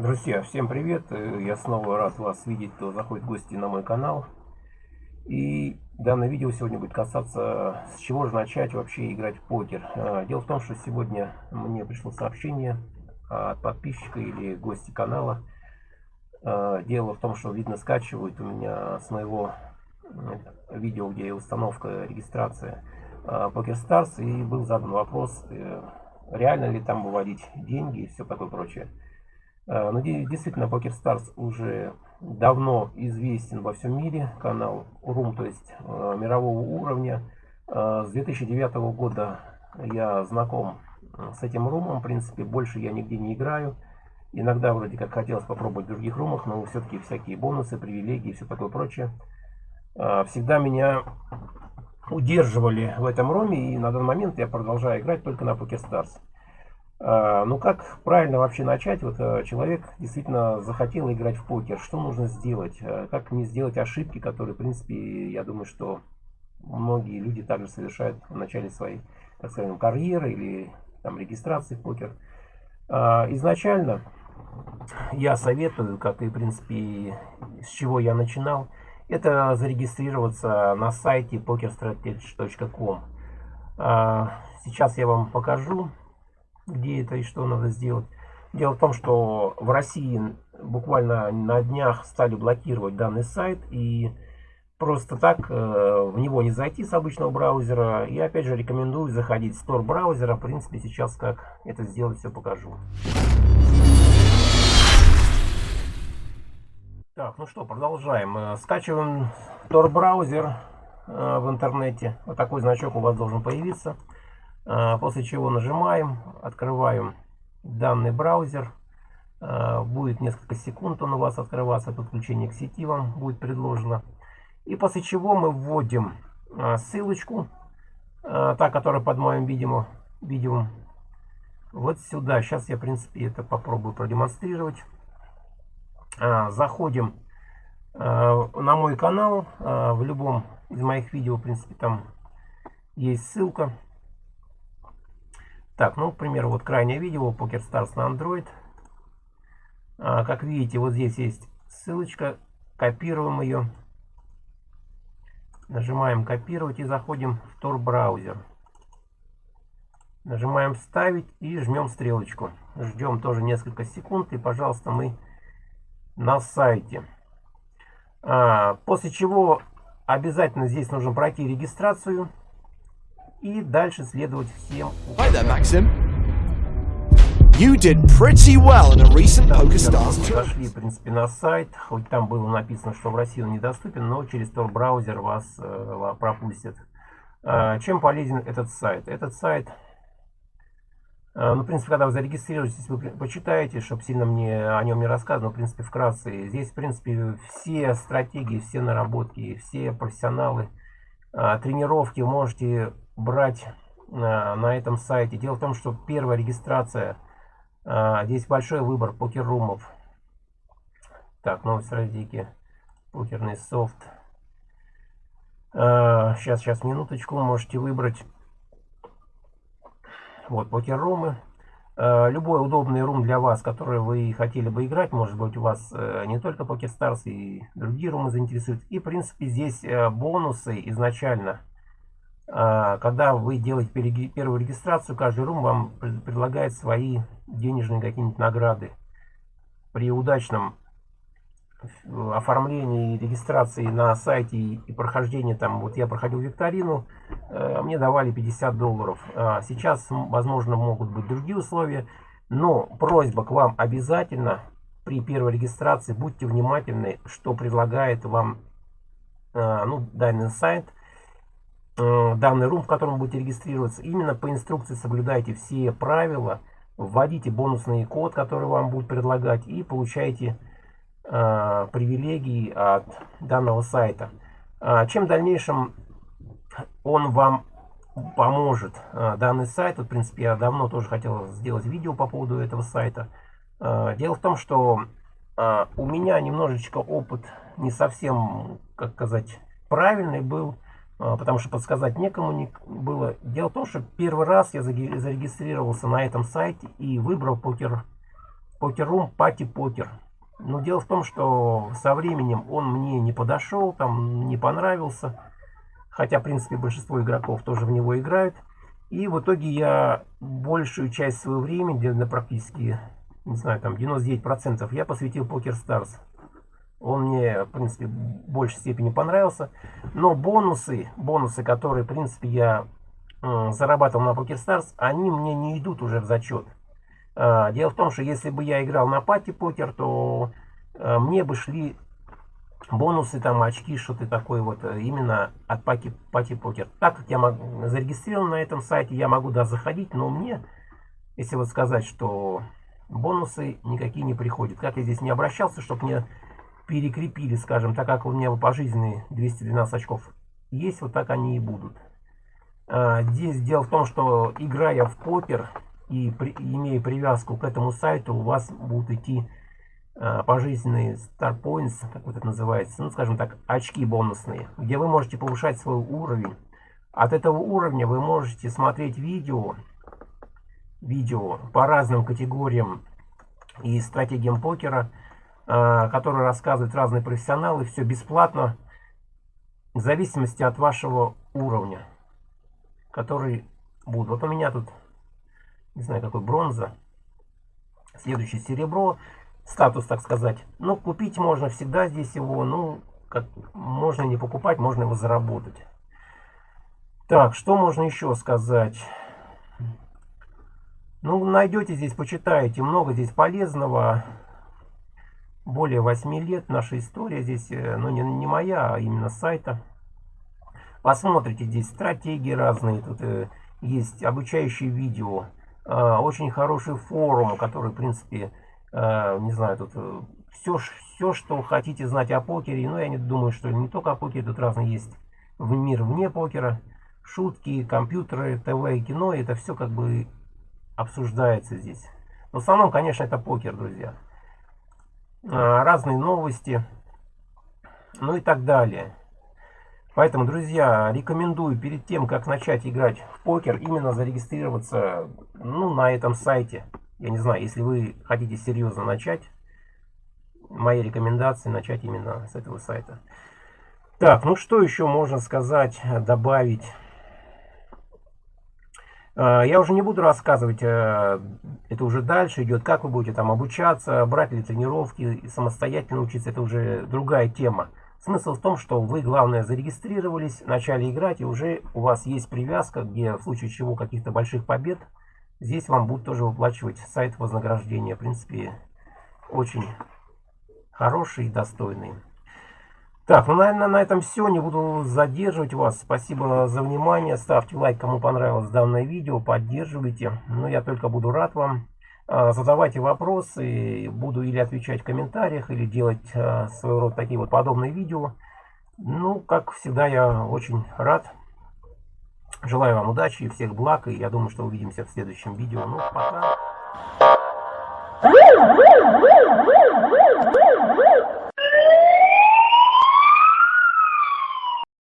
Друзья, всем привет! Э, я снова рад вас видеть, кто заходит в гости на мой канал. И данное видео сегодня будет касаться, с чего же начать вообще играть в покер. Э, дело в том, что сегодня мне пришло сообщение от подписчика или гости канала. Э, дело в том, что, видно, скачивают у меня с моего видео, где установка, регистрация PokerStars. И был задан вопрос, реально ли там выводить деньги и все такое прочее. Э, ну, действительно, PokerStars уже давно известен во всем мире. Канал Рум, то есть э, мирового уровня. Э, с 2009 года я знаком с этим румом. В принципе, больше я нигде не играю. Иногда вроде как хотелось попробовать в других румах, но все-таки всякие бонусы, привилегии и все такое прочее. Всегда меня удерживали в этом руме, и на данный момент я продолжаю играть только на PokerStars. А, ну как правильно вообще начать? Вот э, человек действительно захотел играть в покер. Что нужно сделать? Э, как не сделать ошибки, которые, в принципе, я думаю, что многие люди также совершают в начале своей, так скажем, карьеры или там, регистрации в покер. А, изначально я советую, как и, в принципе, с чего я начинал, это зарегистрироваться на сайте pokerstrategy.com. А, сейчас я вам покажу где это и что надо сделать. Дело в том, что в России буквально на днях стали блокировать данный сайт и просто так э, в него не зайти с обычного браузера. И опять же рекомендую заходить в Store браузера. В принципе сейчас как это сделать все покажу. Так, ну что, продолжаем. Э, скачиваем Tor браузер э, в интернете. Вот такой значок у вас должен появиться. А, после чего нажимаем, открываем данный браузер. А, будет несколько секунд он у вас открываться, подключение к сети вам будет предложено. И после чего мы вводим а, ссылочку, та, которая под моим видео, видео вот сюда. Сейчас я, в принципе, это попробую продемонстрировать. Заходим на мой канал. В любом из моих видео, в принципе, там есть ссылка. Так, ну, к примеру, вот крайнее видео PokerStars на Android. А, как видите, вот здесь есть ссылочка. Копируем ее. Нажимаем копировать и заходим в Tor браузер. Нажимаем вставить и жмем стрелочку. Ждем тоже несколько секунд и, пожалуйста, мы на сайте. А, после чего обязательно здесь нужно пройти регистрацию и дальше следовать всем. Hi there, Maxim. You did pretty well in a recent PokerStars Зашли, в принципе, на сайт, хоть там было написано, что в России он недоступен, но через Tor браузер вас э, пропустят. Э, чем полезен этот сайт? Этот сайт, э, ну, в принципе, когда вы зарегистрируетесь, вы почитаете, чтобы сильно мне о нем не рассказывать, но, в принципе, вкратце. Здесь, в принципе, все стратегии, все наработки, все профессионалы, э, тренировки можете брать на, на этом сайте. Дело в том, что первая регистрация, а, здесь большой выбор покер-румов. Так, новость радики, покерный софт. Сейчас, сейчас, минуточку, можете выбрать. Вот, покер-румы. Любой удобный рум для вас, который вы хотели бы играть, может быть у вас э, не только PokerStars и другие румы заинтересуют. И в принципе здесь э, бонусы изначально когда вы делаете первую регистрацию, каждый рум вам предлагает свои денежные какие-нибудь награды. При удачном оформлении регистрации на сайте и прохождении там, вот я проходил викторину, э, мне давали 50 долларов. А сейчас, возможно, могут быть другие условия, но просьба к вам обязательно при первой регистрации будьте внимательны, что предлагает вам э, ну, данный сайт – данный рум, в котором будете регистрироваться, именно по инструкции соблюдайте все правила, вводите бонусный код, который вам будет предлагать, и получаете э, привилегии от данного сайта. Э, чем в дальнейшем он вам поможет, э, данный сайт, вот, в принципе, я давно тоже хотел сделать видео по поводу этого сайта. Э, дело в том, что э, у меня немножечко опыт не совсем, как сказать, правильный был, а, потому что подсказать некому не было. Дело в том, что первый раз я зарегистрировался на этом сайте и выбрал покер покеррум пати покер. Но дело в том, что со временем он мне не подошел, там не понравился. Хотя, в принципе, большинство игроков тоже в него играют. И в итоге я большую часть своего времени, практически, не знаю, там 99% я посвятил Poker Stars. Он мне, в принципе, в большей степени понравился. Но бонусы, бонусы, которые, в принципе, я э, зарабатывал на Poker Stars, они мне не идут уже в зачет. Э, дело в том, что если бы я играл на пати покер, то э, мне бы шли бонусы, там, очки, что-то такое вот, именно от пати, пати покер. Так как я могу, зарегистрирован на этом сайте, я могу, да, заходить, но мне, если вот сказать, что бонусы никакие не приходят. Как я здесь не обращался, чтобы мне перекрепили, скажем, так как у меня пожизненные 212 очков есть, вот так они и будут. А, здесь дело в том, что играя в покер и при, имея привязку к этому сайту, у вас будут идти а, пожизненные Star Points, как вот это называется, ну, скажем так, очки бонусные, где вы можете повышать свой уровень. От этого уровня вы можете смотреть видео, видео по разным категориям и стратегиям покера, Э, который рассказывают разные профессионалы, все бесплатно, в зависимости от вашего уровня, который будет. Вот у меня тут, не знаю, какой бронза, следующий серебро, статус, так сказать. Ну, купить можно всегда здесь его, ну, как, можно не покупать, можно его заработать. Так, что можно еще сказать? Ну, найдете здесь, почитаете, много здесь полезного более 8 лет наша история здесь, э, ну не, не моя, а именно сайта. Посмотрите, здесь стратегии разные, тут э, есть обучающие видео, э, очень хороший форум, который, в принципе, э, не знаю, тут э, все, все, что хотите знать о покере, но ну, я не думаю, что не только о покере, тут разные есть в мир вне покера, шутки, компьютеры, ТВ и кино, это все как бы обсуждается здесь. Но в основном, конечно, это покер, друзья. А, разные новости, ну и так далее. Поэтому, друзья, рекомендую перед тем, как начать играть в покер, именно зарегистрироваться ну, на этом сайте. Я не знаю, если вы хотите серьезно начать, мои рекомендации начать именно с этого сайта. Так, ну что еще можно сказать, добавить? А, я уже не буду рассказывать, э, это уже дальше идет, как вы будете там обучаться, брать ли тренировки, самостоятельно учиться, это уже другая тема. Смысл в том, что вы, главное, зарегистрировались, начали играть, и уже у вас есть привязка, где в случае чего каких-то больших побед, здесь вам будут тоже выплачивать сайт вознаграждения. В принципе, очень хороший и достойный. Так, ну, наверное, на этом все. Не буду задерживать вас. Спасибо за внимание. Ставьте лайк, кому понравилось данное видео. Поддерживайте. Ну, я только буду рад вам. А, задавайте вопросы. Буду или отвечать в комментариях, или делать а, своего рода такие вот подобные видео. Ну, как всегда, я очень рад. Желаю вам удачи и всех благ. И я думаю, что увидимся в следующем видео. Ну, пока.